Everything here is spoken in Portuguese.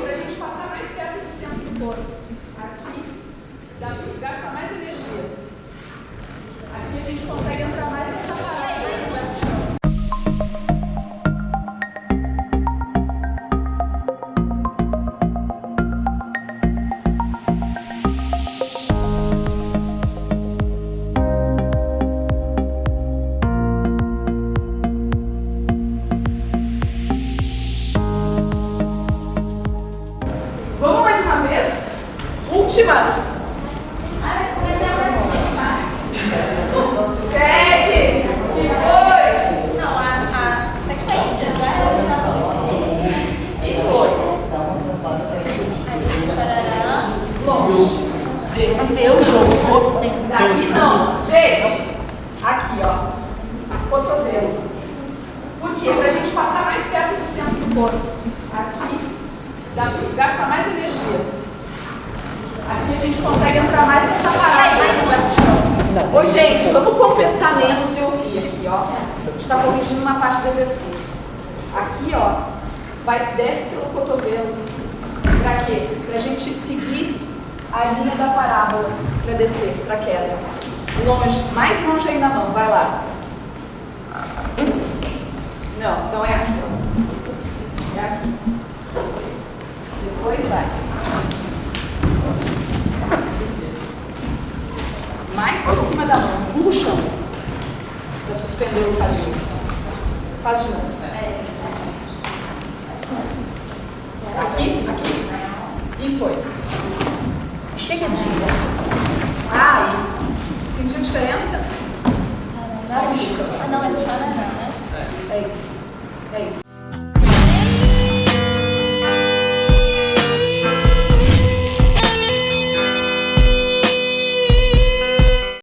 Para a gente passar mais perto do centro do corpo. Última. Ah, mas como é que é mais gente? Segue. E foi. Não, a, a sequência já é já E foi. Tarará. Longe. Desceu o jogo. Daqui não. Gente, aqui, ó. Cotovelo. Por quê? Pra gente passar mais perto do centro do corpo. Aqui, dá, gasta mais energia. Aqui a gente consegue entrar mais nessa parada. Aí, vai pro Oi, gente, vamos confessar menos e ouvir aqui, ó. A gente está corrigindo uma parte do exercício. Aqui, ó, vai, desce pelo cotovelo. Pra quê? Pra gente seguir a linha da parábola para descer, para queda. Longe, mais longe ainda não, vai lá. Não, não é aqui. É aqui. Depois vai. Isso. Mais por cima da mão, empurra o chão. Para suspender o quadril. Faz de novo. Aqui, aqui. E foi. Chega de Ah, e sentiu diferença? Ah, não, é tchananã, né? É isso. É isso.